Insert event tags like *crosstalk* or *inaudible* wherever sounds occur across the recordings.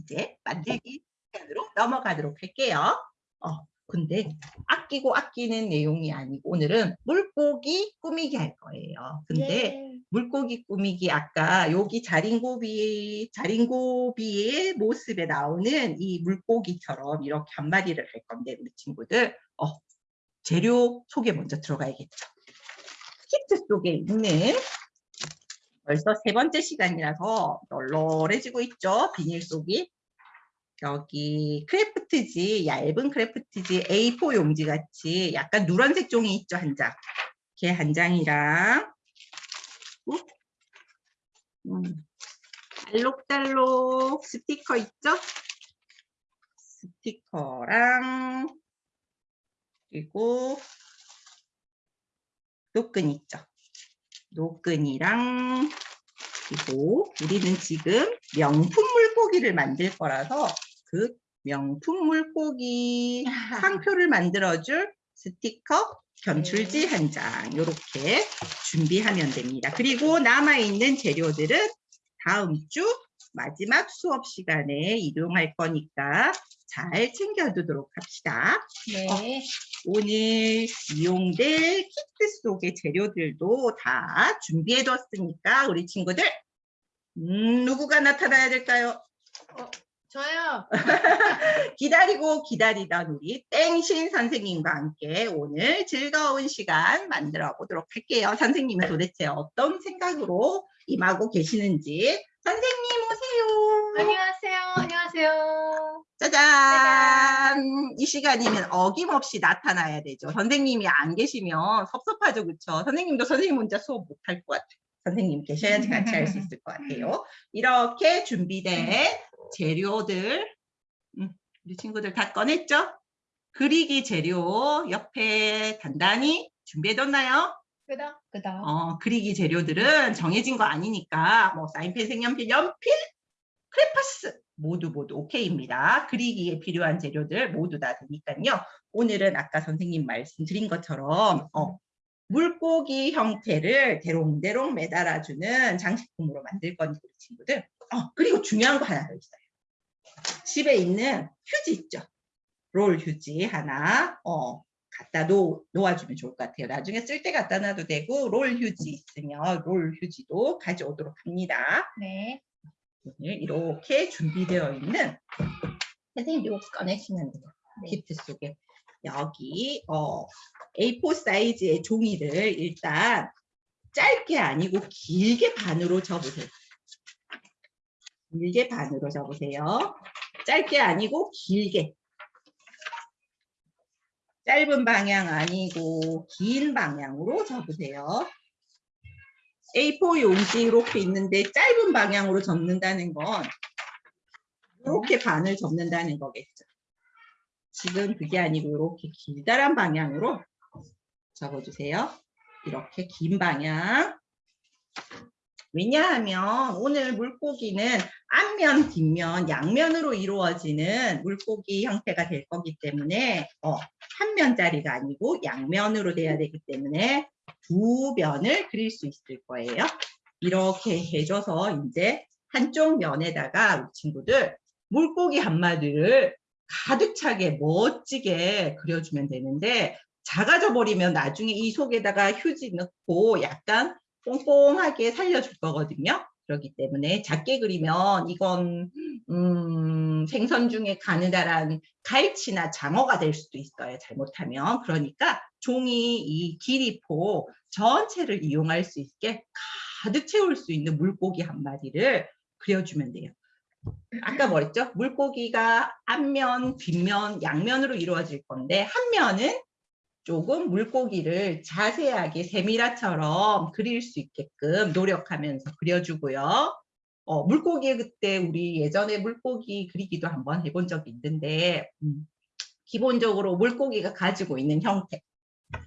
이제 만들기 시간으로 넘어가도록 할게요. 어, 근데 아끼고 아끼는 내용이 아니고 오늘은 물고기 꾸미기 할 거예요. 근데 예. 물고기 꾸미기 아까 여기 자린고비 자린고비의 모습에 나오는 이 물고기처럼 이렇게 한 마리를 할 건데 우리 친구들 어, 재료 소개 먼저 들어가야겠죠. 키트 속에 있는 벌써 세 번째 시간이라서 널널해지고 있죠. 비닐 속이. 여기 크래프트지, 얇은 크래프트지 A4 용지 같이 약간 누런색 종이 있죠, 한 장. 걔 한 장이랑 어? 음, 알록달록 스티커 있죠? 스티커랑 그리고 노끈 있죠? 노끈이랑 그리고 우리는 지금 명품 물고기를 만들 거라서 그 명품 물고기 *laughs* 상표를 만들어줄 스티커 견출지 한 장 이렇게 준비하면 됩니다. 그리고 남아있는 재료들은 다음 주 마지막 수업 시간에 이용할 거니까 잘 챙겨두도록 합시다. 네. 오늘 이용될 키트 속의 재료들도 다 준비해뒀으니까 우리 친구들 음, 누구가 나타나야 될까요? 저요. *laughs* 기다리고 기다리던 우리 땡신 선생님과 함께 오늘 즐거운 시간 만들어 보도록 할게요. 선생님은 도대체 어떤 생각으로 임하고 계시는지 선생님 오세요. 안녕하세요. 안녕하세요. 짜잔! 이 시간이면 어김없이 나타나야 되죠. 선생님이 안 계시면 섭섭하죠, 그렇죠? 선생님도 선생님 혼자 수업 못 할 것 같아요. 선생님 계셔야지 같이 할 수 있을 것 같아요. 이렇게 준비된 재료들, 음, 우리 친구들 다 꺼냈죠? 그리기 재료 옆에 단단히 준비해뒀나요? 끄덕 끄덕. 어, 그리기 재료들은 정해진 거 아니니까 뭐 사인펜, 색연필, 연필, 크레파스 모두 모두 오케이입니다. 그리기에 필요한 재료들 모두 다 되니까요. 오늘은 아까 선생님 말씀드린 것처럼 어, 물고기 형태를 대롱대롱 매달아주는 장식품으로 만들 거니까 우리 친구들. 어, 그리고 중요한 거 하나 더 있어요. 집에 있는 휴지 있죠. 롤 휴지 하나 어, 갖다 놓, 놓아주면 좋을 것 같아요. 나중에 쓸 때 갖다 놔도 되고 롤 휴지 있으면 롤 휴지도 가져오도록 합니다. 네. 오늘 이렇게 준비되어 있는 선생님 이거 꺼내시면 돼요. 네. 키트 속에 여기 어, A4 사이즈의 종이를 일단 짧게 아니고 길게 반으로 접으세요. 길게 반으로 접으세요. 짧게 아니고 길게. 짧은 방향 아니고 긴 방향으로 접으세요. A4 용지 이렇게 있는데 짧은 방향으로 접는다는 건 이렇게 반을 접는다는 거겠죠. 지금 그게 아니고 이렇게 길다란 방향으로 접어주세요. 이렇게 긴 방향. 왜냐하면 오늘 물고기는 앞면, 뒷면, 양면으로 이루어지는 물고기 형태가 될 거기 때문에 어, 한 면짜리가 아니고 양면으로 돼야 되기 때문에 두 면을 그릴 수 있을 거예요. 이렇게 해줘서 이제 한쪽 면에다가 우리 친구들 물고기 한 마리를 가득 차게 멋지게 그려주면 되는데 작아져 버리면 나중에 이 속에다가 휴지 넣고 약간 뽕뽕하게 살려줄 거거든요. 그렇기 때문에 작게 그리면 이건 음, 생선 중에 가느다란 갈치나 장어가 될 수도 있어요. 잘못하면. 그러니까 종이 이 길이포 전체를 이용할 수 있게 가득 채울 수 있는 물고기 한 마리를 그려주면 돼요. 아까 뭐랬죠? 물고기가 앞면, 뒷면, 양면으로 이루어질 건데 한 면은 조금 물고기를 자세하게 세미라처럼 그릴 수 있게끔 노력하면서 그려주고요. 어, 물고기 그때 우리 예전에 물고기 그리기도 한번 해본 적이 있는데 음, 기본적으로 물고기가 가지고 있는 형태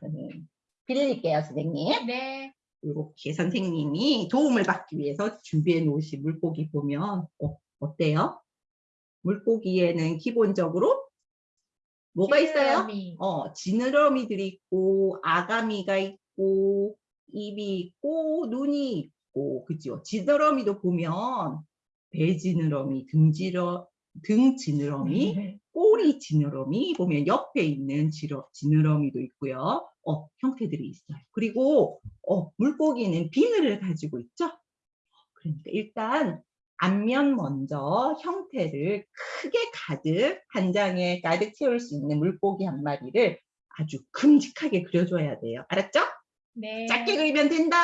저는 빌릴게요 선생님 네. 이렇게 선생님이 도움을 받기 위해서 준비해 놓으신 물고기 보면 어, 어때요? 물고기에는 기본적으로 뭐가 있어요? 지느러미. 어, 지느러미들이 있고 아가미가 있고 입이 있고 눈이 있고 그죠? 지느러미도 보면 배 지느러미, 등지러, 등 지느러미, 꼬리 지느러미 보면 옆에 있는 지러, 지느러미도 있고요. 어, 형태들이 있어요. 그리고 어, 물고기는 비늘을 가지고 있죠. 그러니까 일단 앞면 먼저 형태를 크게 가득 한 장에 가득 채울 수 있는 물고기 한 마리를 아주 큼직하게 그려줘야 돼요. 알았죠? 네. 작게 그리면 된다.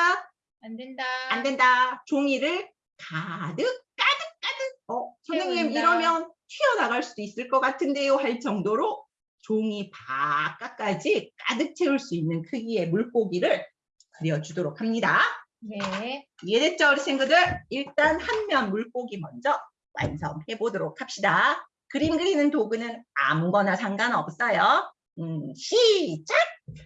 안 된다. 안 된다. 종이를 가득 가득 가득. 어, 선생님 채운다. 이러면 튀어나갈 수도 있을 것 같은데요 할 정도로 종이 바깥까지 가득 채울 수 있는 크기의 물고기를 그려주도록 합니다. 네. 이해됐죠 우리 친구들? 일단 한 면 물고기 먼저 완성해 보도록 합시다. 그림 그리는 도구는 아무거나 상관없어요. 음, 시작!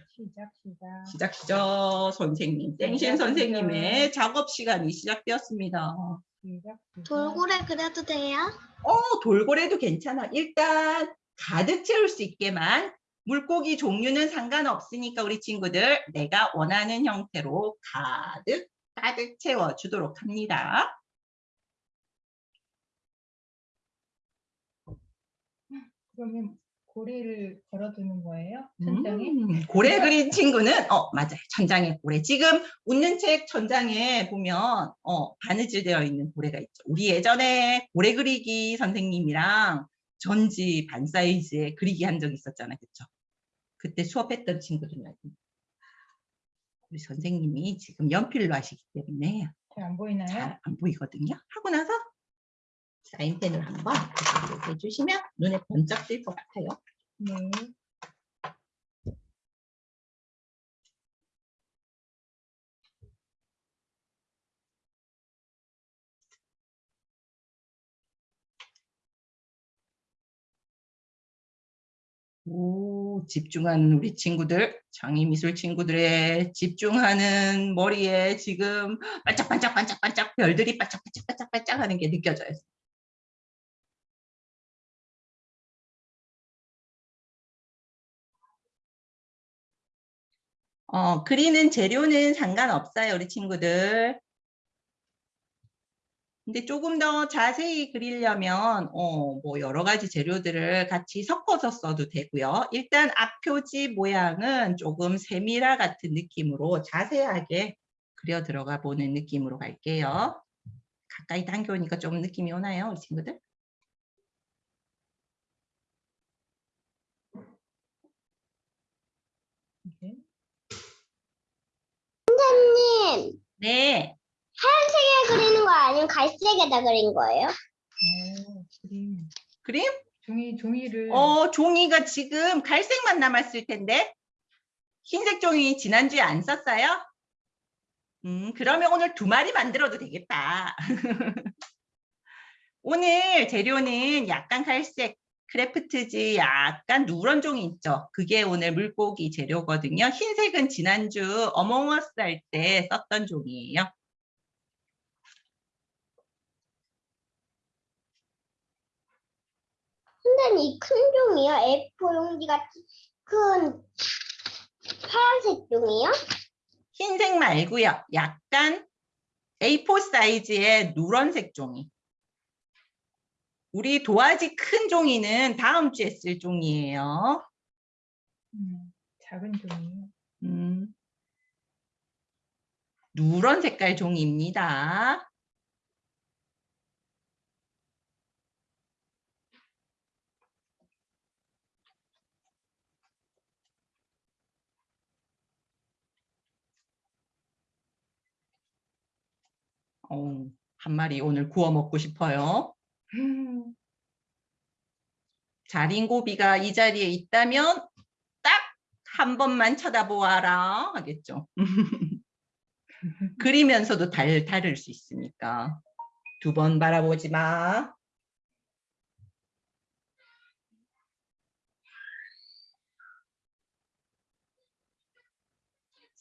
시작, 시작. 시작이죠. 선생님, 땡신 시작, 선생님의 작업 시간이 시작되었습니다. 시작, 시작. 돌고래 그려도 돼요? 어, 돌고래도 괜찮아. 일단 가득 채울 수 있게만 물고기 종류는 상관없으니까 우리 친구들 내가 원하는 형태로 가득 가득 채워주도록 합니다. 그러면 고리를 걸어두는 거예요? 천장에? 음, 고래 그린 친구는 어 맞아요 천장에 고래 지금 웃는 책 천장에 보면 어 바느질 되어 있는 고래가 있죠 우리 예전에 고래 그리기 선생님이랑 전지 반 사이즈에 그리기 한 적 있었잖아요 그쵸 그때 수업했던 친구들은 우리 선생님이 지금 연필로 하시기 때문에 잘 안 보이나요? 잘 안 보이거든요 하고 나서 사인펜을 한번 해주시면 눈에 번쩍 뜰 것 같아요 네. 오, 집중하는 우리 친구들, 장애미술 친구들의 집중하는 머리에 지금 반짝반짝반짝반짝 별들이 반짝반짝반짝반짝 하는 게 느껴져요. 어, 그리는 재료는 상관없어요, 우리 친구들. 근데 조금 더 자세히 그리려면 어, 뭐 여러 가지 재료들을 같이 섞어서 써도 되고요. 일단 앞표지 모양은 조금 세미라 같은 느낌으로 자세하게 그려 들어가 보는 느낌으로 갈게요. 가까이 당겨오니까 좀 느낌이 오나요, 우리 친구들? 네. 선생님, 네. 하얀색에 그리는 거 아니면 갈색에다 그린 거예요? 오, 그림. 그림? 종이, 종이를. 어, 종이가 지금 갈색만 남았을 텐데 흰색 종이 지난주에 안 썼어요? 음, 그러면 오늘 두 마리 만들어도 되겠다. *laughs* 오늘 재료는 약간 갈색 크래프트지 약간 누런 종이 있죠. 그게 오늘 물고기 재료거든요. 흰색은 지난주 어몽어스 할 때 썼던 종이에요. 선생님, 이큰 종이요? A4 용지 같은 큰 파란색 종이요? 흰색 말고요. 약간 A4 사이즈의 누런색 종이. 우리 도화지 큰 종이는 다음 주에 쓸 종이에요. 음, 작은 종이. 음. 누런 색깔 종이입니다. 어, 한 마리 오늘 구워 먹고 싶어요. 자린고비가 이 자리에 있다면 딱 한 번만 쳐다보아라 하겠죠. *laughs* 그리면서도 달, 다를 수 있으니까 두 번 바라보지 마.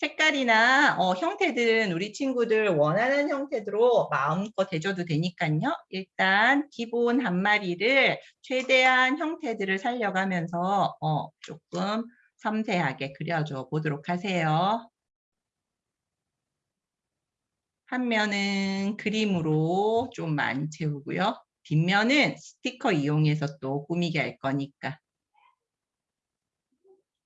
색깔이나 어, 형태들은 우리 친구들 원하는 형태로 마음껏 해줘도 되니까요. 일단 기본 한 마리를 최대한 형태들을 살려가면서 어, 조금 섬세하게 그려줘 보도록 하세요. 한 면은 그림으로 좀 많이 채우고요. 뒷면은 스티커 이용해서 또 꾸미게 할 거니까.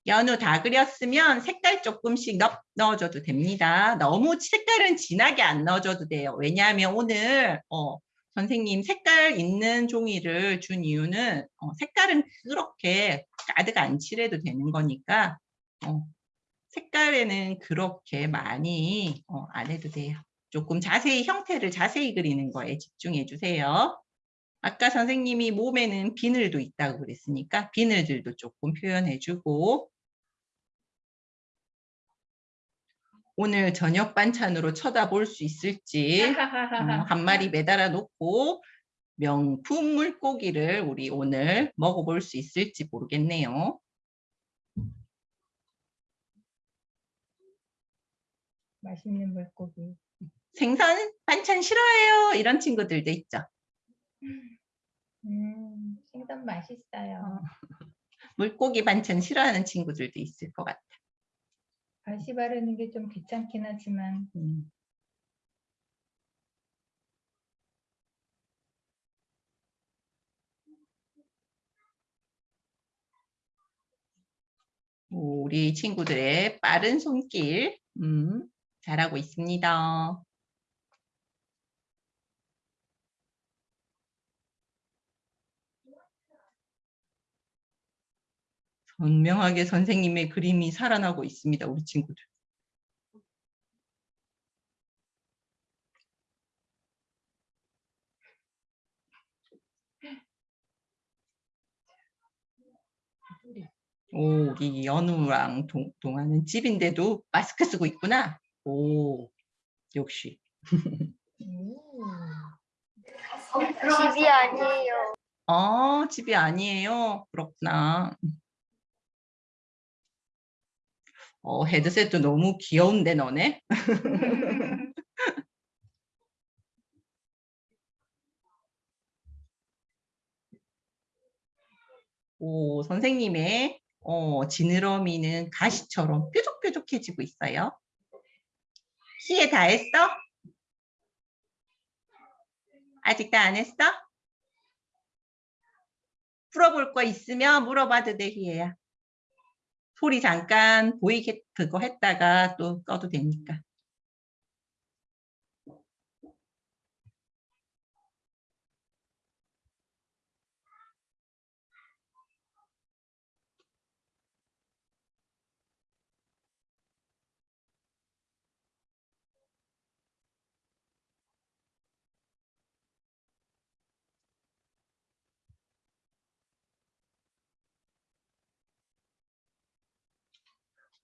연우 다 그렸으면 색깔 조금씩 넣, 넣어줘도 됩니다. 너무 색깔은 진하게 안 넣어줘도 돼요. 왜냐하면 오늘 어, 선생님 색깔 있는 종이를 준 이유는 어, 색깔은 그렇게 가득 안 칠해도 되는 거니까 어, 색깔에는 그렇게 많이 어, 안 해도 돼요. 조금 자세히 형태를 자세히 그리는 거에 집중해 주세요. 아까 선생님이 몸에는 비늘도 있다고 그랬으니까 비늘들도 조금 표현해 주고 오늘 저녁 반찬으로 쳐다볼 수 있을지 어, *laughs* 한 마리 매달아 놓고 명품 물고기를 우리 오늘 먹어볼 수 있을지 모르겠네요. 맛있는 물고기. 생선 반찬 싫어해요 이런 친구들도 있죠. 음, 생선 맛있어요. 물고기 반찬 싫어하는 친구들도 있을 것 같아. 가시 바르는 게 좀 귀찮긴 하지만 음. 우리 친구들의 빠른 손길 음, 잘하고 있습니다. 선명하게 선생님의 그림이 살아나고 있습니다. 우리 친구들. 오, 우리 연우랑 동, 동아는 집인데도 마스크 쓰고 있구나. 오, 역시. 음, 집이 아니에요. 어, 집이 아니에요. 그렇구나. 어, 헤드셋도 너무 귀여운데, 너네? *laughs* 오, 선생님의 어, 지느러미는 가시처럼 뾰족뾰족해지고 있어요. 시에 다 했어? 아직 다 안 했어? 풀어볼 거 있으면 물어봐도 돼, 희애야. 소리 잠깐 보이게 그거 했다가 또 꺼도 되니까.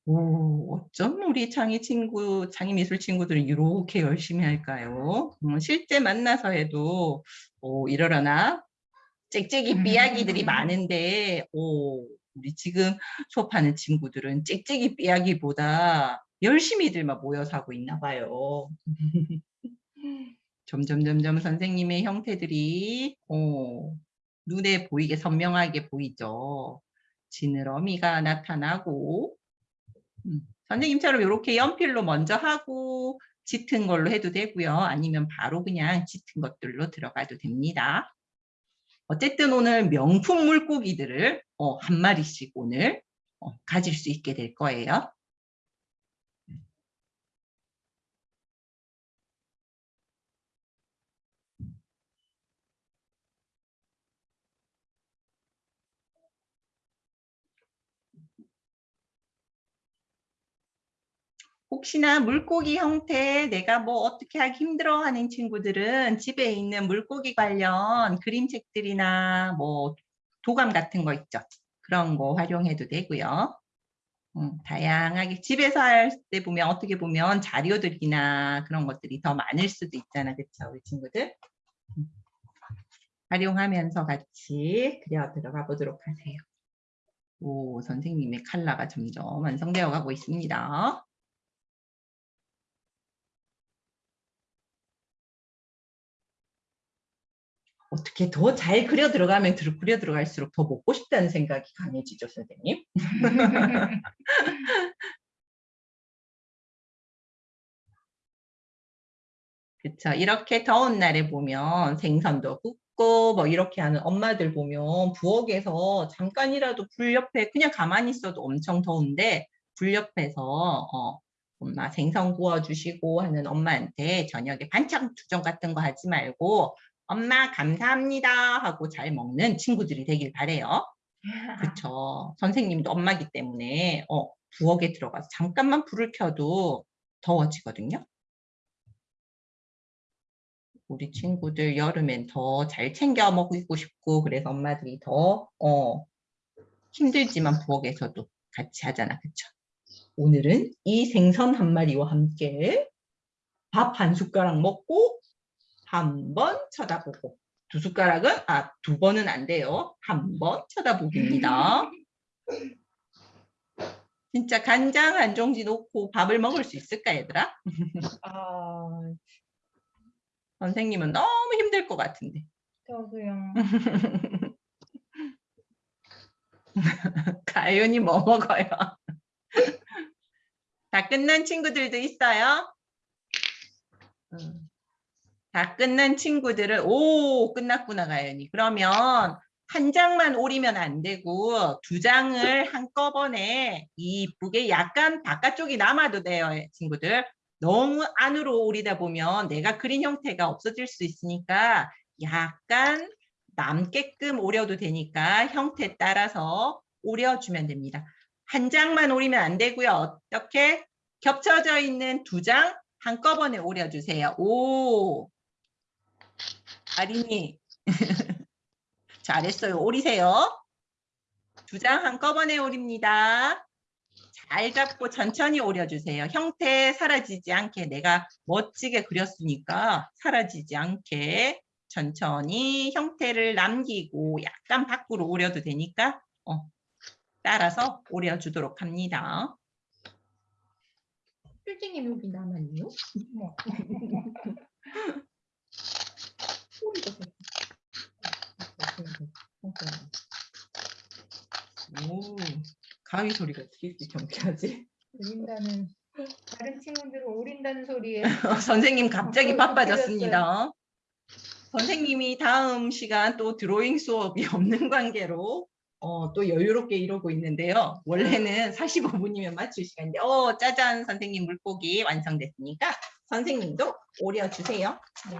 오, 어쩜 우리 창의 친구, 창의 미술 친구들은 이렇게 열심히 할까요? 음, 실제 만나서 해도 오, 이러려나? 짹짹이 삐약이들이 많은데 오, 우리 지금 수업하는 친구들은 짹짹이 삐약이보다 열심히들만 모여서 하고 있나 봐요. *laughs* 점점 점점 선생님의 형태들이 어, 눈에 보이게 선명하게 보이죠. 지느러미가 나타나고 음, 선생님처럼 이렇게 연필로 먼저 하고 짙은 걸로 해도 되고요. 아니면 바로 그냥 짙은 것들로 들어가도 됩니다. 어쨌든 오늘 명품 물고기들을 어, 한 마리씩 오늘 어, 가질 수 있게 될 거예요. 혹시나 물고기 형태 내가 뭐 어떻게 하기 힘들어 하는 친구들은 집에 있는 물고기 관련 그림책들이나 뭐 도감 같은 거 있죠. 그런 거 활용해도 되고요. 음, 다양하게 집에서 할 때 보면 어떻게 보면 자료들이나 그런 것들이 더 많을 수도 있잖아. 그렇죠 우리 친구들? 음. 활용하면서 같이 그려 들어가 보도록 하세요. 오, 선생님의 칼라가 점점 완성되어 가고 있습니다. 어떻게 더 잘 그려 들어가면 들- 그려 들어갈수록 더 먹고 싶다는 생각이 강해지죠, 선생님. *laughs* 그쵸. 이렇게 더운 날에 보면 생선도 굽고 뭐 이렇게 하는 엄마들 보면 부엌에서 잠깐이라도 불 옆에 그냥 가만히 있어도 엄청 더운데 불 옆에서 어, 엄마 생선 구워주시고 하는 엄마한테 저녁에 반찬 투정 같은 거 하지 말고 엄마 감사합니다 하고 잘 먹는 친구들이 되길 바래요. *laughs* 그쵸. 선생님도 엄마기 때문에 어, 부엌에 들어가서 잠깐만 불을 켜도 더워지거든요. 우리 친구들 여름엔 더 잘 챙겨 먹고 싶고 그래서 엄마들이 더 어, 힘들지만 부엌에서도 같이 하잖아. 그쵸? 오늘은 이 생선 한 마리와 함께 밥 한 숟가락 먹고 한 번 쳐다보고 두 숟가락은 아 두 번은 안 돼요. 한 번 쳐다보기입니다. *laughs* 진짜 간장 한 종지 놓고 밥을 먹을 수 있을까 얘들아? 아, 선생님은 너무 힘들 것 같은데. 저도요. *laughs* 가연이 뭐 먹어요? *laughs* 다 끝난 친구들도 있어요? 음. 다 끝난 친구들은 오 끝났구나 가연이. 그러면 한 장만 오리면 안 되고 두 장을 한꺼번에 이쁘게 약간 바깥쪽이 남아도 돼요 친구들. 너무 안으로 오리다 보면 내가 그린 형태가 없어질 수 있으니까 약간 남게끔 오려도 되니까 형태 따라서 오려주면 됩니다. 한 장만 오리면 안 되고요. 어떻게? 겹쳐져 있는 두 장 한꺼번에 오려주세요. 오! 아린이 *laughs* 잘했어요. 오리세요. 두 장 한꺼번에 오립니다. 잘 잡고 천천히 오려주세요. 형태 사라지지 않게 내가 멋지게 그렸으니까 사라지지 않게 천천히 형태를 남기고 약간 밖으로 오려도 되니까 어, 따라서 오려주도록 합니다. 필징이 여기 남았네요. *laughs* *laughs* 뭐. 오, 가위 소리가 어떻게 이렇게 경쾌하지? 오린다는 다른 친구들은 오린다는 소리에 *laughs* 선생님 갑자기 어, 바빠졌습니다. 선생님이 다음 시간 또 드로잉 수업이 *laughs* 없는 관계로 어, 또 여유롭게 이러고 있는데요. 원래는 45분이면 맞출 시간인데 어 짜잔 선생님 물고기 완성됐으니까 선생님도 오려 주세요. 네.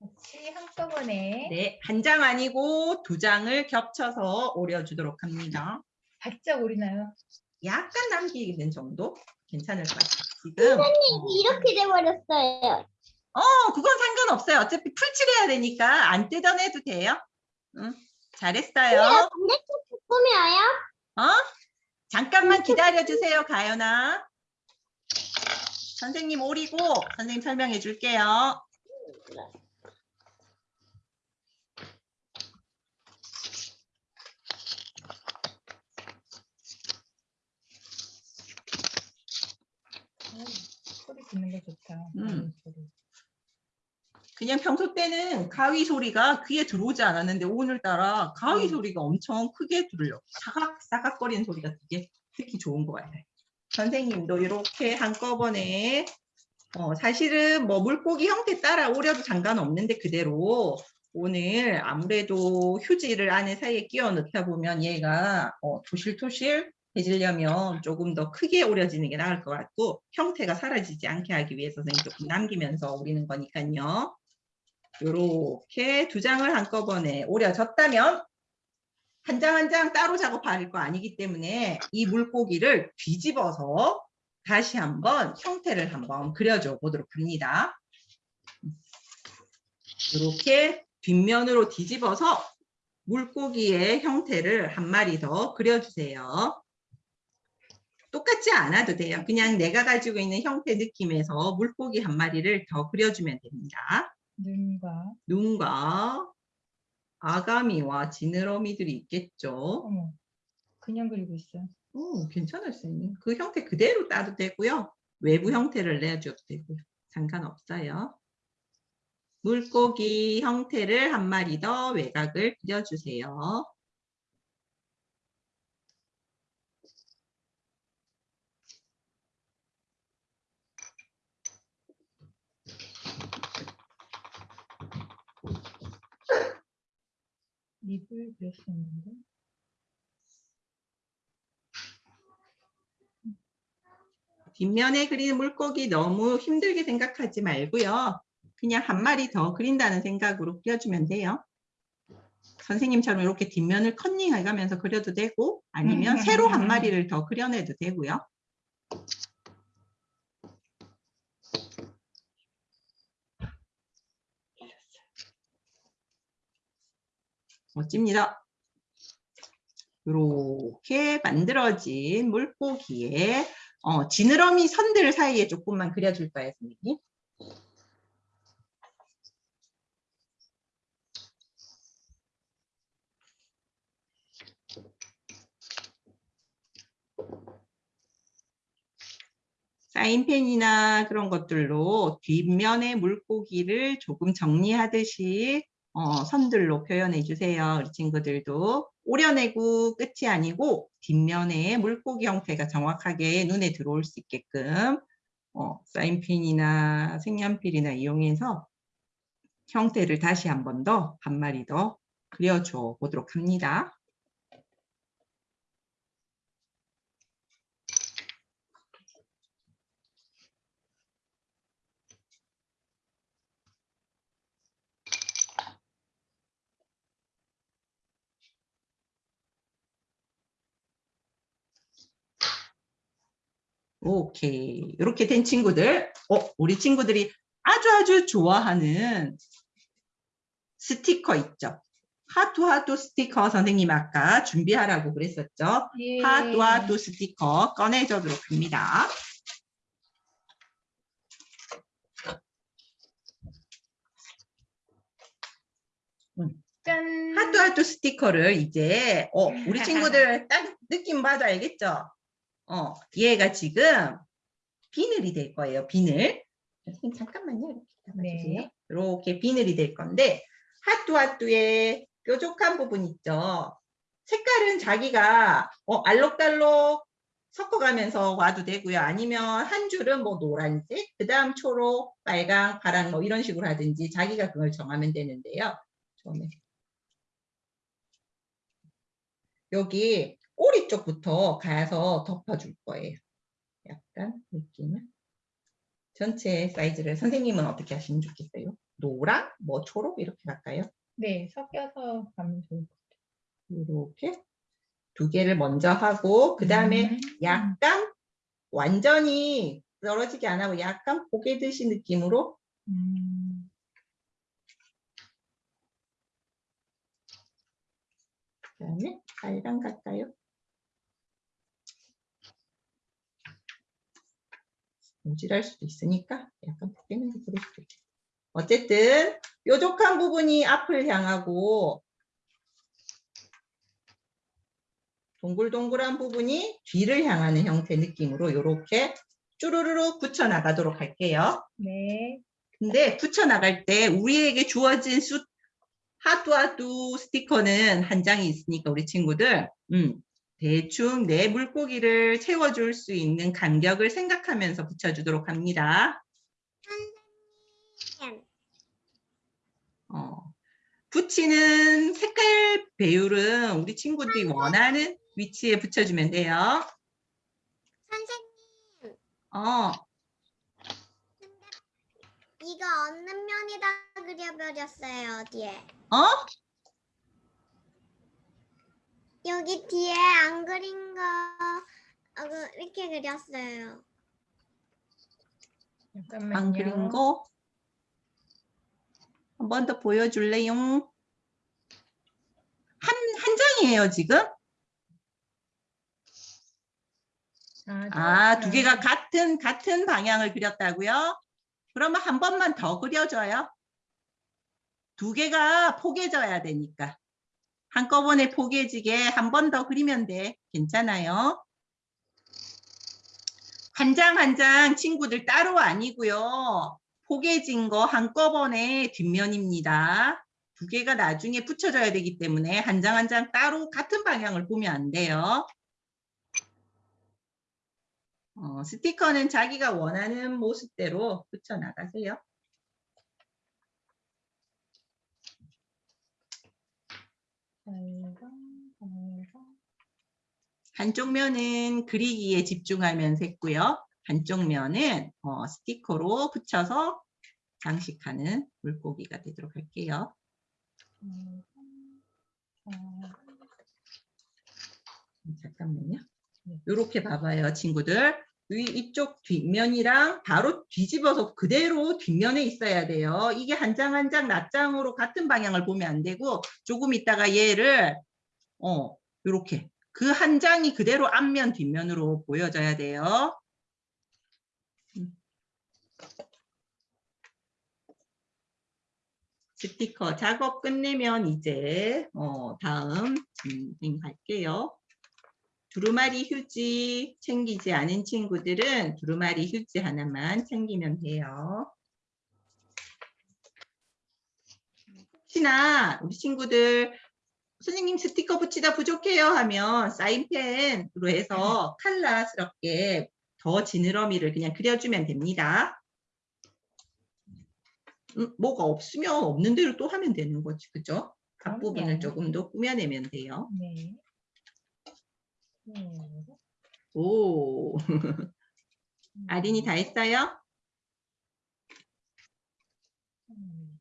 같이 한꺼번에 네, 한 장 아니고 두 장을 겹쳐서 오려주도록 합니다. 바짝 오리나요? 약간 남기는 정도 괜찮을 것 같아요. 지금 어, 이렇게 돼버렸어요. 어, 그건 상관없어요. 어차피 풀칠해야 되니까 안 뜯어내도 돼요. 응, 잘했어요. 반대쪽 꾸며요? 어? 잠깐만 기다려 주세요, 가연아. 선생님 오리고 선생님 설명해 줄게요. 어, 소리 듣는 거 좋다. 음. 소리. 그냥 평소 때는 가위 소리가 귀에 들어오지 않았는데 오늘따라 가위 음. 소리가 엄청 크게 들려. 사각 사각거리는 소리가 되게 특히 좋은 것 같아요. 선생님도 이렇게 한꺼번에 어, 사실은 뭐 물고기 형태 따라 오려도 상관없는데 그대로 오늘 아무래도 휴지를 안에 사이에 끼워 넣다 보면 얘가 어, 토실토실 해지려면 조금 더 크게 오려지는 게 나을 것 같고 형태가 사라지지 않게 하기 위해서 선생님 조금 남기면서 오리는 거니까요. 이렇게 두 장을 한꺼번에 오려졌다면 한 장 한 장 따로 작업할 거 아니기 때문에 이 물고기를 뒤집어서 다시 한번 형태를 한번 그려줘 보도록 합니다. 이렇게 뒷면으로 뒤집어서 물고기의 형태를 한 마리 더 그려주세요. 똑같지 않아도 돼요. 그냥 내가 가지고 있는 형태 느낌에서 물고기 한 마리를 더 그려주면 됩니다. 눈과 눈과 아가미와 지느러미들이 있겠죠. 어머 그냥 그리고 있어. 오, 괜찮을 수 있는. 그 형태 그대로 따도 되고요. 외부 형태를 내줘도 되고요. 상관없어요. 물고기 형태를 한 마리 더 외곽을 그려주세요. 립을 그렸었는데. 뒷면에 그리는 물고기 너무 힘들게 생각하지 말고요. 그냥 한 마리 더 그린다는 생각으로 그려주면 돼요. 선생님처럼 이렇게 뒷면을 컨닝해 가면서 그려도 되고 아니면 *laughs* 새로 한 마리를 더 그려내도 되고요. 멋집니다. 이렇게 만들어진 물고기에 어, 지느러미 선들 사이에 조금만 그려줄 거예요, 선생님. 사인펜이나 그런 것들로 뒷면의 물고기를 조금 정리하듯이 어, 선들로 표현해 주세요. 우리 친구들도 오려내고 끝이 아니고 뒷면에 물고기 형태가 정확하게 눈에 들어올 수 있게끔 어, 사인펜이나 색연필이나 이용해서 형태를 다시 한 번더한 마리 더 그려줘 보도록 합니다. 오케이. 이렇게 된 친구들, 어, 우리 친구들이 아주 아주 좋아하는 스티커 있죠? 하트 하트 스티커 선생님 아까 준비하라고 그랬었죠? 예. 하트 하트 스티커 꺼내주도록 합니다. 짠. 하트 하트 스티커를 이제 어, 우리 *laughs* 친구들 딱 느낌 알겠죠? 어, 얘가 지금 비늘이 될 거예요. 비늘. 잠깐만요. 이렇게 잡아주세요. 네. 이렇게 비늘이 될 건데 하뚜 하뚜의 뾰족한 부분 있죠. 색깔은 자기가 어, 알록달록 섞어가면서 와도 되고요. 아니면 한 줄은 뭐 노란색, 그 다음 초록, 빨강, 파랑 뭐 이런 식으로 하든지 자기가 그걸 정하면 되는데요. 처음에 여기 꼬리 쪽부터 가서 덮어줄 거예요. 약간 느낌을. 전체 사이즈를 선생님은 어떻게 하시면 좋겠어요? 노랑, 뭐 초록 이렇게 갈까요? 네, 섞여서 가면 좋을 것 이렇게 두 개를 먼저 하고 그 다음에 음. 약간 완전히 떨어지게 안 하고 약간 포개듯이 느낌으로 음. 그 다음에 빨강 갈까요? 모질할 수도 있으니까 약간 포개는 게 그럴 수도 있겠다. 어쨌든 뾰족한 부분이 앞을 향하고 동글동글한 부분이 뒤를 향하는 형태 느낌으로 이렇게 쭈루루루 붙여 나가도록 할게요. 네. 근데 붙여 나갈 때 우리에게 주어진 수 하뚜하뚜 스티커는 한 장이 있으니까 우리 친구들 음, 대충 내 물고기를 채워줄 수 있는 간격을 생각하면서 붙여주도록 합니다. 선생님. 어, 붙이는 색깔 배율은 우리 친구들이 원하는 위치에 붙여주면 돼요. 선생님, 어, 이거 없는 면에다 그려버렸어요, 뒤에. 어? 여기 뒤에 안 그린 거 어, 그, 이렇게 그렸어요. 잠깐만요. 안 그린 거? 한 번 더 보여줄래요? 한, 한 장이에요, 지금? 아, 두 개가 같은, 같은 방향을 그렸다고요? 그러면 한 번만 더 그려줘요. 두 개가 포개져야 되니까. 한꺼번에 포개지게 한 번 더 그리면 돼. 괜찮아요. 한 장 한 장 친구들 따로 아니고요. 포개진 거 한꺼번에 뒷면입니다. 두 개가 나중에 붙여져야 되기 때문에 한 장 한 장 따로 같은 방향을 보면 안 돼요. 어, 스티커는 자기가 원하는 모습대로 붙여 나가세요. 한쪽 면은 그리기에 집중하면서 했고요. 한쪽 면은 어, 스티커로 붙여서 장식하는 물고기가 되도록 할게요. 음, 잠깐만요. 이렇게 봐봐요, 친구들. 위, 이쪽 뒷면이랑 바로 뒤집어서 그대로 뒷면에 있어야 돼요. 이게 한 장 한 장 낱장으로 같은 방향을 보면 안 되고 조금 있다가 얘를 어 이렇게 그 한 장이 그대로 앞면 뒷면으로 보여져야 돼요. 음. 스티커 작업 끝내면 이제 어, 다음 진행할게요. 두루마리 휴지 챙기지 않은 친구들은 두루마리 휴지 하나만 챙기면 돼요. 혹시나 우리 친구들 선생님 스티커 붙이다 부족해요 하면 사인펜으로 해서 칼라스럽게 더 지느러미를 그냥 그려주면 됩니다. 음, 뭐가 없으면 없는 대로 또 하면 되는 거지, 그죠? 앞부분을. 조금 더 꾸며내면 돼요. 네. 네. 오, *laughs* 아린이 다 했어요? 음,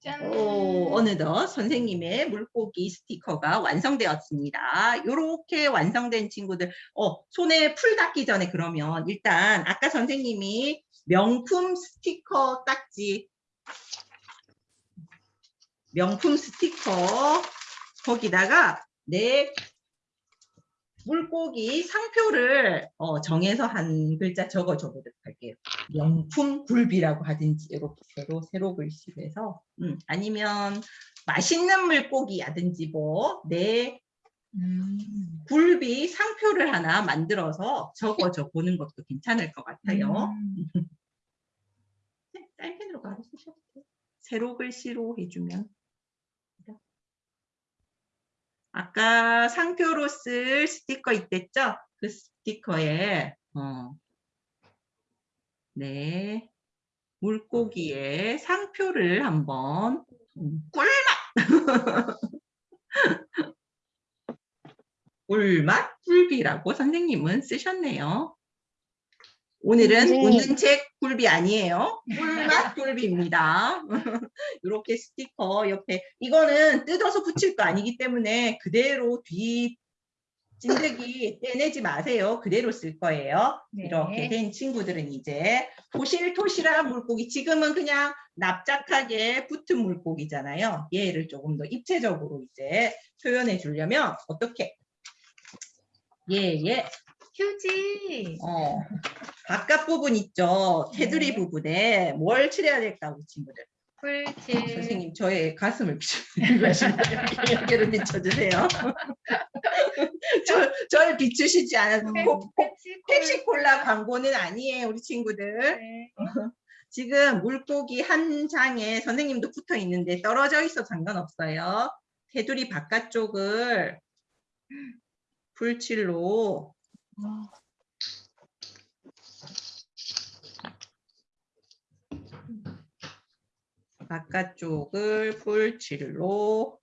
짠. 오, 어느덧 선생님의 물고기 스티커가 완성되었습니다. 이렇게 완성된 친구들, 어, 손에 풀 닿기 전에 그러면 일단 아까 선생님이 명품 스티커 딱지, 명품 스티커 거기다가 내 물고기 상표를 어, 정해서 한 글자 적어 줘 보도록 할게요. 명품 굴비라고 하든지 이렇게 세로 세로 글씨로 해서 음, 아니면 맛있는 물고기라든지 뭐내 음. 굴비 상표를 하나 만들어서 적어줘 보는 것도 괜찮을 것 같아요. 음. 네, 사인펜으로 바로 쓰셔도 돼요. 세로 글씨로 해주면. 아까 상표로 쓸 스티커 있댔죠? 그 스티커에 어, 네. 물고기의 상표를 한번 음, 꿀맛! *laughs* 꿀맛? 굴비라고 선생님은 쓰셨네요. 오늘은 선생님. 웃는 책 굴비 아니에요. 꿀맛 굴비입니다. *laughs* 이렇게 스티커 옆에 이거는 뜯어서 붙일 거 아니기 때문에 그대로 뒤 찐득이 떼내지 마세요. 그대로 쓸 거예요. 네. 이렇게 된 친구들은 이제 토실토실한 물고기 지금은 그냥 납작하게 붙은 물고기잖아요. 얘를 조금 더 입체적으로 이제 표현해 주려면 어떻게? 예, 예. 휴지. 어, 바깥 부분 있죠. 테두리 네. 부분에 뭘 칠해야 될까, 우리 친구들? 풀칠. 선생님, 저의 가슴을 비추시면 여기를 비춰주세요. 저, 저를 비추시지 펩시 펩시콜라 광고는 아니에요, 우리 친구들. 네. *laughs* 지금 물고기 한 장에 선생님도 붙어 있는데 떨어져 있어 상관없어요. 테두리 바깥쪽을 풀칠로 바깥쪽을 풀칠로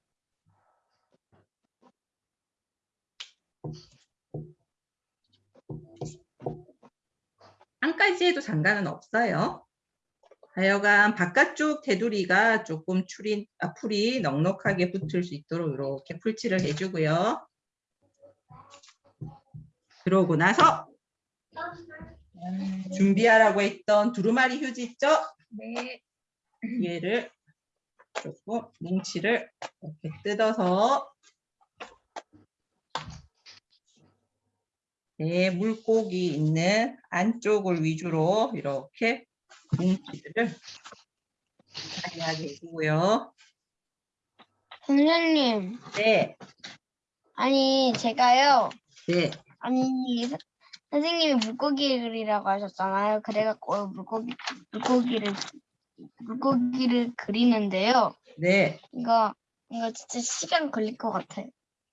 안까지 해도 상관은 없어요. 하여간 바깥쪽 테두리가 조금 출이, 아, 풀이 넉넉하게 붙을 수 있도록 이렇게 풀칠을 해주고요. 그러고 나서 음, 준비하라고 했던 두루마리 휴지 있죠? 네. 얘를 조금 뭉치를 이렇게 뜯어서 네, 물고기 있는 안쪽을 위주로 이렇게 뭉치들을 자리하게 해주고요. 선생님, 네, 아니 제가요. 네, 아니 서- 선생님이 물고기 그리라고 하셨잖아요. 그래갖고 물고기 물고기를 물고기를 그리는데요. 네. 이거 이거 진짜 시간 걸릴 것 같아요.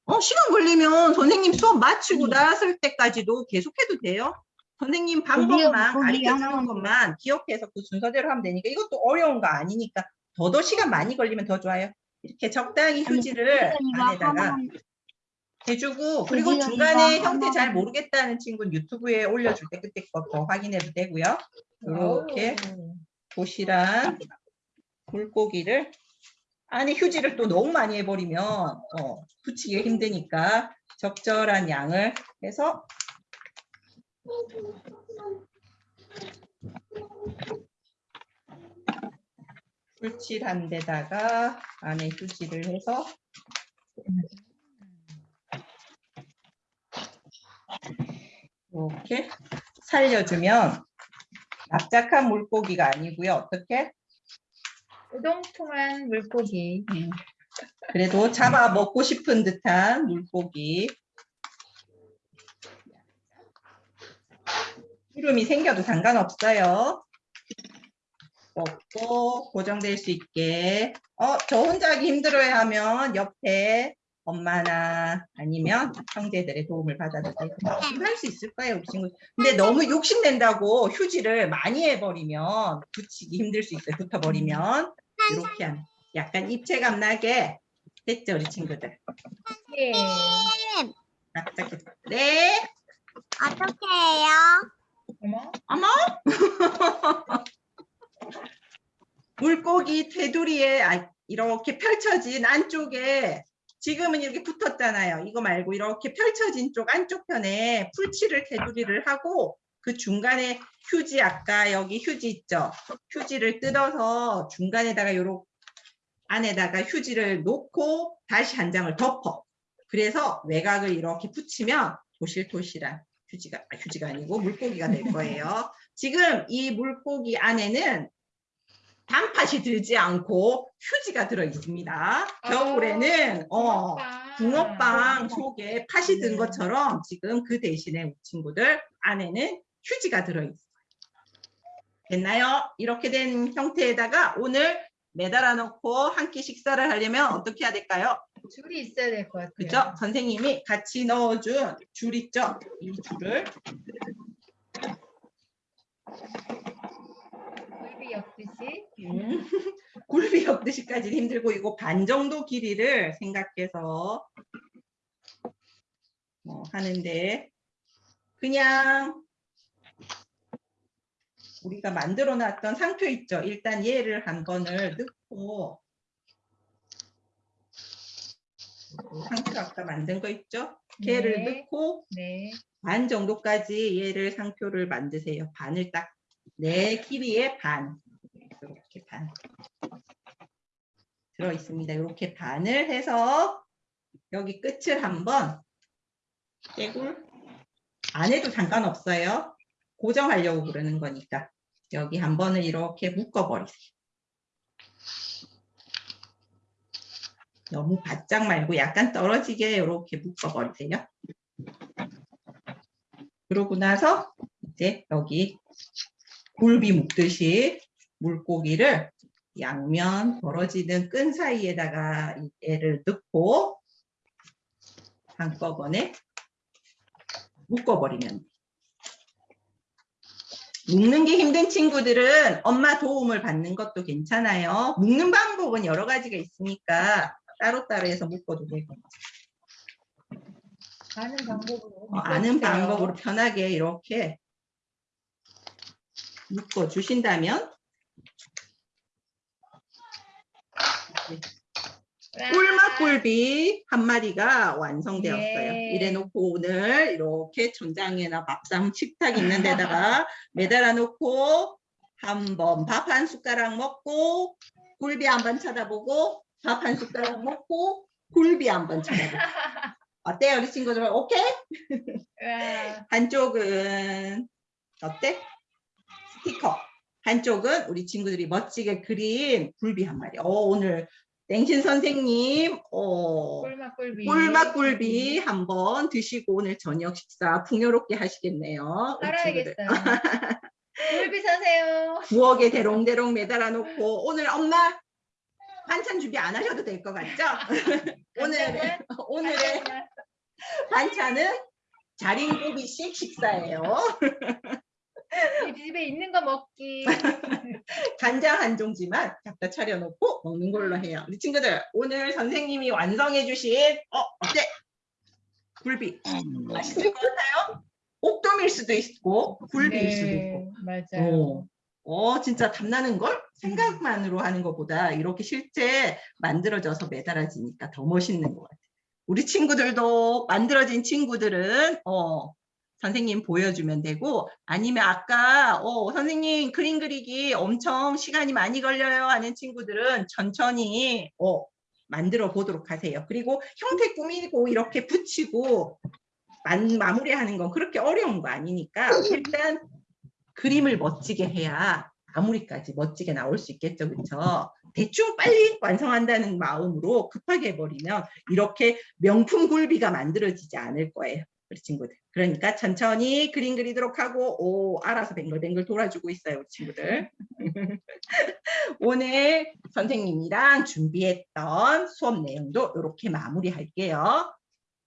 어, 시간 걸리면 선생님 수업 마치고 나설 때까지도 계속해도 돼요. 선생님 방법만 물고기 가르쳐 주는 하나만 것만 기억해서 그 순서대로 하면 되니까 이것도 어려운 거 아니니까 더더 시간 많이 걸리면 더 좋아요. 이렇게 적당히 휴지를 이거 안에다가 하나만 해주고 그리고 고기가 중간에 형태 잘 모르겠다는 친구는 유튜브에 올려줄 때 그때 거더 확인해도 되고요. 이렇게. 도시락 물고기를 안에 휴지를 또 너무 많이 해버리면 어, 붙이기가 힘드니까 적절한 양을 해서 풀칠한 데다가 안에 휴지를 해서 이렇게 살려주면 납작한 물고기가 아니고요. 어떻게? 우동통한 물고기. 그래도 잡아 먹고 싶은 듯한 물고기. 기름이 생겨도 상관없어요. 먹고 고정될 수 있게. 어, 저 혼자 하기 힘들어야 하면 옆에 엄마나 아니면 형제들의 도움을 받아도 되고 할수 있을 거예요, 친구. 근데 너무 욕심낸다고 휴지를 많이 해버리면 붙이기 힘들 수 있어요. 붙어버리면 이렇게 하면 약간 입체감 나게 됐죠, 우리 친구들. 예. 납작해. 네. 어떻게 해요? 어머. 어머! *laughs* 물고기 테두리에 아, 이렇게 펼쳐진 안쪽에 지금은 이렇게 붙었잖아요. 이거 말고 이렇게 펼쳐진 쪽 안쪽 편에 풀칠을 테두리를 하고 그 중간에 휴지 아까 여기 휴지 있죠? 휴지를 뜯어서 중간에다가 요렇게 안에다가 휴지를 놓고 다시 한 장을 덮어. 그래서 외곽을 이렇게 붙이면 도실도실한 휴지가 아, 휴지가 아니고 물고기가 될 거예요. 지금 이 물고기 안에는 단팥이 들지 않고 휴지가 들어 있습니다. 겨울에는 어 붕어빵. 속에 팥이 든 네. 것처럼 지금 그 대신에 우리 친구들 안에는 휴지가 들어 있어요. 됐나요? 이렇게 된 형태에다가 오늘 매달아 놓고 한 끼 식사를 하려면 어떻게 해야 될까요? 줄이 있어야 될 것 같아요. 그죠? 선생님이 같이 넣어준 줄 있죠? 이 줄을 굴비 엮듯이. 음, *laughs* 굴비 엮듯이까지는 힘들고 이거 반 정도 길이를 생각해서 뭐 하는데 그냥 우리가 만들어 놨던 상표 있죠. 일단 얘를 한 번을 넣고 상표 아까 만든 거 있죠? 걔를 네. 넣고 네. 반 정도까지 얘를 상표를 만드세요. 반을 딱 내 길이의 반 이렇게 반 들어 있습니다. 이렇게 반을 해서 여기 끝을 한번 떼굴 안 해도 상관없어요. 고정하려고 그러는 거니까 여기 한 번을 이렇게 묶어 버리세요. 너무 바짝 말고 약간 떨어지게 이렇게 묶어 버리세요. 그러고 나서 이제 여기 굴비 묶듯이 물고기를 양면 벌어지는 끈 사이에다가 이 애를 넣고 한꺼번에 묶어버리면 돼. 묶는 게 힘든 친구들은 엄마 도움을 받는 것도 괜찮아요. 묶는 방법은 여러 가지가 있으니까 따로따로 해서 묶어도 되고 아는 방법으로. 어, 아는. 방법으로 편하게 이렇게 묶어 주신다면 와. 꿀맛꿀비 한 마리가 완성되었어요. 예. 이래 놓고 오늘 이렇게 천장에나 밥상 식탁 있는 데다가 *laughs* 매달아 놓고 한 번 밥 한 숟가락 먹고 굴비 한 번 쳐다보고 밥 한 숟가락 먹고 굴비 한 번 쳐다보고 어때요 우리 친구들 오케이? 와. *laughs* 한쪽은 어때? 스티커. 한쪽은 우리 친구들이 멋지게 그린 굴비 한 마리. 어, 오늘 땡신 선생님, 어, 꿀맛꿀비. 꿀맛굴비 한번 드시고 오늘 저녁 식사 풍요롭게 하시겠네요. 살아야겠어요. 굴비 *laughs* 사세요. 부엌에 대롱대롱 매달아 놓고 오늘 엄마 반찬 준비 안 하셔도 될 것 같죠? *laughs* 오늘의 *laughs* 오늘의 반찬은 자린고비식 식사예요. 우리 집에 있는 거 먹기. *laughs* 간장 한 종지만 갖다 차려놓고 먹는 걸로 해요. 우리 친구들 오늘 선생님이 완성해 주신 어 어때? 굴비 맛있을 것 같아요? 옥돔일 수도 있고 굴비일 수도 있고. 네, 맞아요. 어, 어, 진짜 탐나는 걸 생각만으로 하는 것보다 이렇게 실제 만들어져서 매달아지니까 더 멋있는 것 같아요. 우리 친구들도 만들어진 친구들은 어, 선생님 보여주면 되고 아니면 아까 어, 선생님 그림 그리기 엄청 시간이 많이 걸려요 하는 친구들은 천천히 어, 만들어 보도록 하세요. 그리고 형태 꾸미고 이렇게 붙이고 만, 마무리하는 건 그렇게 어려운 거 아니니까 일단 그림을 멋지게 해야 마무리까지 멋지게 나올 수 있겠죠, 그렇죠? 대충 빨리 완성한다는 마음으로 급하게 해버리면 이렇게 명품 굴비가 만들어지지 않을 거예요, 우리 친구들. 그러니까 천천히 그림 그리도록 하고 오 알아서 뱅글뱅글 돌아주고 있어요, 친구들. *laughs* 오늘 선생님이랑 준비했던 수업 내용도 이렇게 마무리할게요.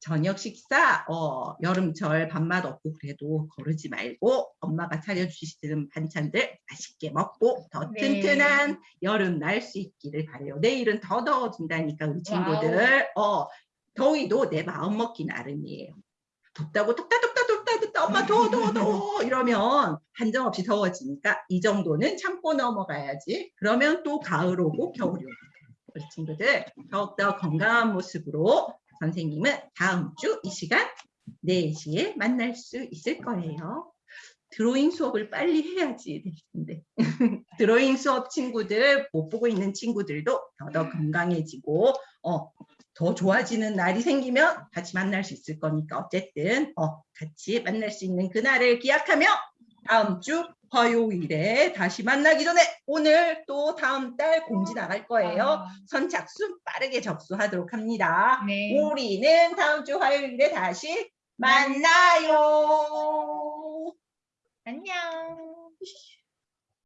저녁 식사 어, 여름철 밥맛 없고 그래도 거르지 말고 엄마가 차려주시는 반찬들 맛있게 먹고 더 네. 튼튼한 여름 날 수 있기를 바래요. 내일은 더 더워진다니까 우리 친구들. 어, 더위도 내 마음 먹기 나름이에요. 덥다고 덥다 덥다 덥다 덥다 엄마 더워 더워 더워 이러면 한정없이 더워지니까 이 정도는 참고 넘어가야지. 그러면 또 가을 오고 겨울이 오고 우리 친구들 더욱더 건강한 모습으로 선생님은 다음 주 이 시간 4시에 만날 수 있을 거예요. 드로잉 수업을 빨리 해야지 될 텐데. *laughs* 드로잉 수업 친구들, 못 보고 있는 친구들도 더더 건강해지고, 어, 더 좋아지는 날이 생기면 같이 만날 수 있을 거니까 어쨌든, 어, 같이 만날 수 있는 그날을 기약하며 다음 주 화요일에 다시 만나기 전에 오늘 또 다음 달 공지 나갈 거예요. 아, 선착순 빠르게 접수하도록 합니다. 네. 우리는 다음 주 화요일에 다시 만나요. 안녕.